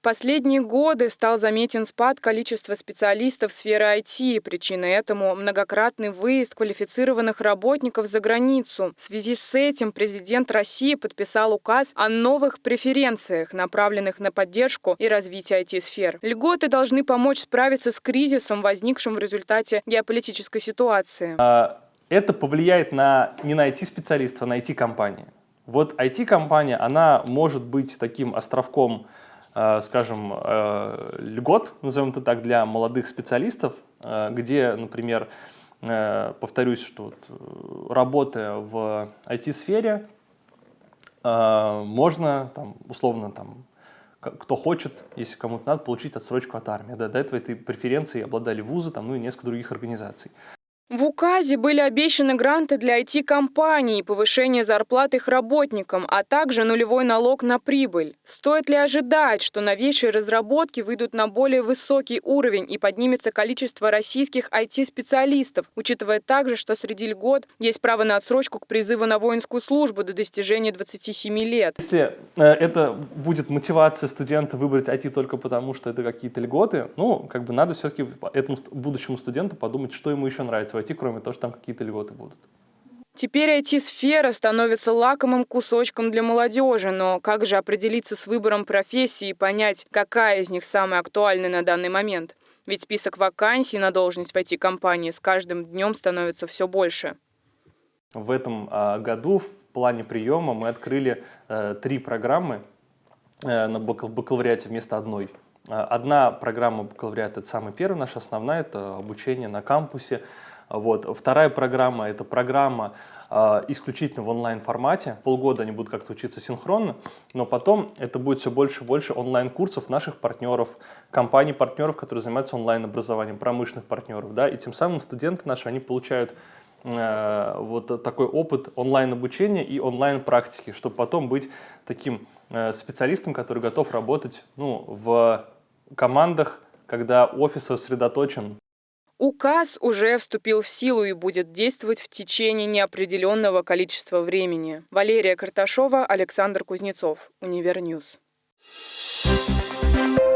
В последние годы стал заметен спад количества специалистов сферы IT. Причиной этому многократный выезд квалифицированных работников за границу. В связи с этим президент России подписал указ о новых преференциях, направленных на поддержку и развитие IT-сфер. Льготы должны помочь справиться с кризисом, возникшим в результате геополитической ситуации. А, это повлияет на, не на IT-специалистов, а на IT-компании. Вот IT-компания, она может быть таким островком скажем, э, льгот, назовем это так, для молодых специалистов, э, где, например, повторюсь, что работая в IT-сфере, можно, там, условно, там, кто хочет, если кому-то надо, получить отсрочку от армии. Да, до этого этой преференции обладали вузы, там, ну и несколько других организаций. В указе были обещаны гранты для IT-компаний, повышение зарплат их работникам, а также нулевой налог на прибыль. Стоит ли ожидать, что новейшие разработки выйдут на более высокий уровень и поднимется количество российских IT-специалистов, учитывая также, что среди льгот есть право на отсрочку к призыву на воинскую службу до достижения 27 лет? Если э, это будет мотивация студента выбрать IT только потому, что это какие-то льготы, ну, как бы надо все-таки этому будущему студенту подумать, что ему еще нравится войти, кроме того, что там какие-то льготы будут. Теперь IT-сфера становится лакомым кусочком для молодежи, но как же определиться с выбором профессии и понять, какая из них самая актуальная на данный момент? Ведь список вакансий на должность в IT-компании с каждым днем становится все больше. В этом а, году в плане приема мы открыли э, три программы э, на бакалавриате вместо одной. А, одна программа бакалавриата – это самая первая наша основная, это обучение на кампусе, вот. Вторая программа – это программа э, исключительно в онлайн-формате. Полгода они будут как-то учиться синхронно, но потом это будет все больше и больше онлайн-курсов наших партнеров, компаний-партнеров, которые занимаются онлайн-образованием, промышленных партнеров. Да? И тем самым студенты наши, они получают э, вот такой опыт онлайн-обучения и онлайн-практики, чтобы потом быть таким э, специалистом, который готов работать ну, в командах, когда офис сосредоточен Указ уже вступил в силу и будет действовать в течение неопределенного количества времени. Валерия Карташова, Александр Кузнецов, Univer News. Thank you.